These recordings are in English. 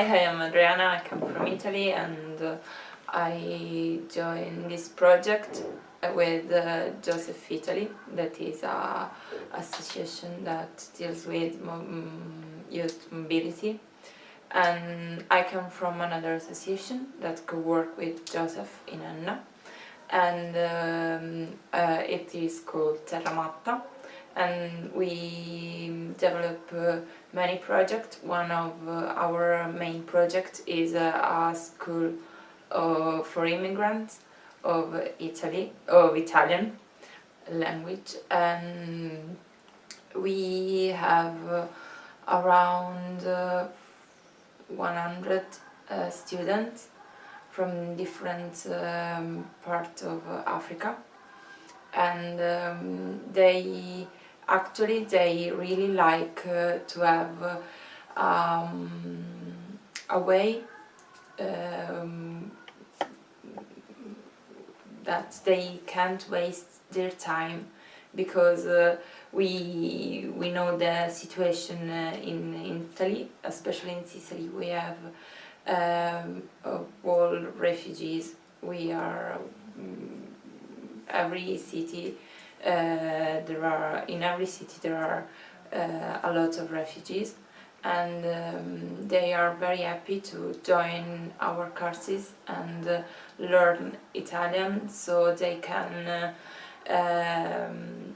Hi, I am Adriana, I come from Italy and uh, I joined this project with uh, Joseph Italy, that is a association that deals with youth mobility. And I come from another association that could work with Joseph in Enna, and um, uh, it is called Terramatta and we develop uh, many projects. One of uh, our main projects is uh, a school uh, for immigrants of Italy, of Italian language, and we have uh, around uh, 100 students from different um, parts of Africa and um, they actually they really like uh, to have um, a way um, that they can't waste their time because uh, we we know the situation uh, in, in Italy, especially in Sicily. We have um, all refugees. We are um, every city there are in every city there are uh, a lot of refugees. And um, they are very happy to join our courses and uh, learn Italian so they can uh, um,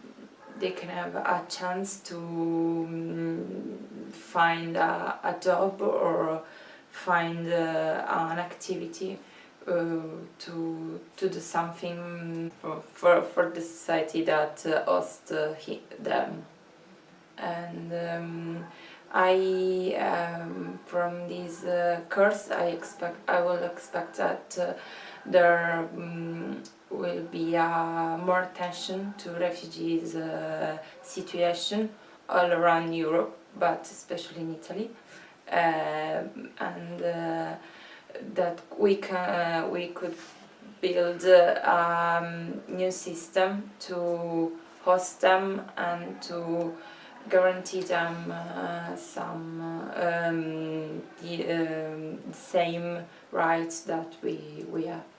they can have a chance to um, find a, a, job or find uh, an activity. uh, to to do something for for, for the society that uh, hosts uh, them. And um, I um, from this uh, course I expect I will expect that uh, there um, will be uh, more attention to refugees situation all around Europe but especially in Italy. Um, and that we can uh, we could build a um, new system to host them and to guarantee them uh, some um, the um, same rights that we we have.